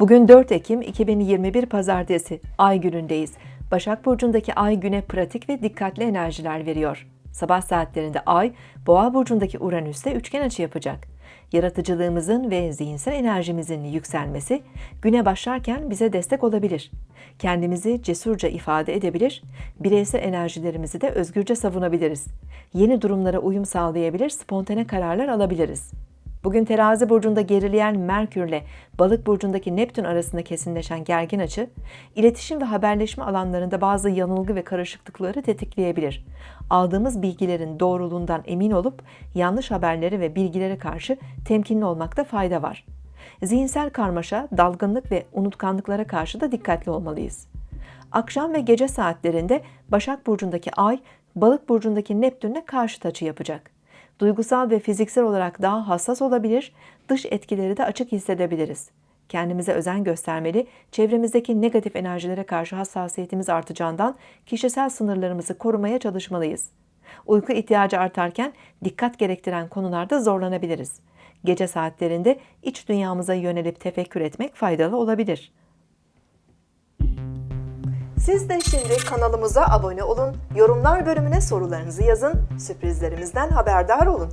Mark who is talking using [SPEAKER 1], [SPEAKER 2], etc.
[SPEAKER 1] Bugün 4 Ekim 2021 Pazartesi, Ay günündeyiz. Başak Burcu'ndaki Ay güne pratik ve dikkatli enerjiler veriyor. Sabah saatlerinde Ay, Boğa Burcu'ndaki Uranüs'te üçgen açı yapacak. Yaratıcılığımızın ve zihinsel enerjimizin yükselmesi, güne başlarken bize destek olabilir. Kendimizi cesurca ifade edebilir, bireysel enerjilerimizi de özgürce savunabiliriz. Yeni durumlara uyum sağlayabilir, spontane kararlar alabiliriz. Bugün terazi burcunda gerileyen Merkürle balık burcundaki Neptün arasında kesinleşen gergin açı, iletişim ve haberleşme alanlarında bazı yanılgı ve karışıklıkları tetikleyebilir. Aldığımız bilgilerin doğruluğundan emin olup yanlış haberleri ve bilgilere karşı temkinli olmakta fayda var. Zihinsel karmaşa, dalgınlık ve unutkanlıklara karşı da dikkatli olmalıyız. Akşam ve gece saatlerinde Başak Burcu'ndaki Ay, Balık Burcu'ndaki Neptün'le karşıt açı yapacak duygusal ve fiziksel olarak daha hassas olabilir, dış etkileri de açık hissedebiliriz. Kendimize özen göstermeli, çevremizdeki negatif enerjilere karşı hassasiyetimiz artacağından kişisel sınırlarımızı korumaya çalışmalıyız. Uyku ihtiyacı artarken dikkat gerektiren konularda zorlanabiliriz. Gece saatlerinde iç dünyamıza yönelip tefekkür etmek faydalı olabilir. Siz de şimdi kanalımıza abone olun, yorumlar bölümüne sorularınızı yazın, sürprizlerimizden haberdar olun.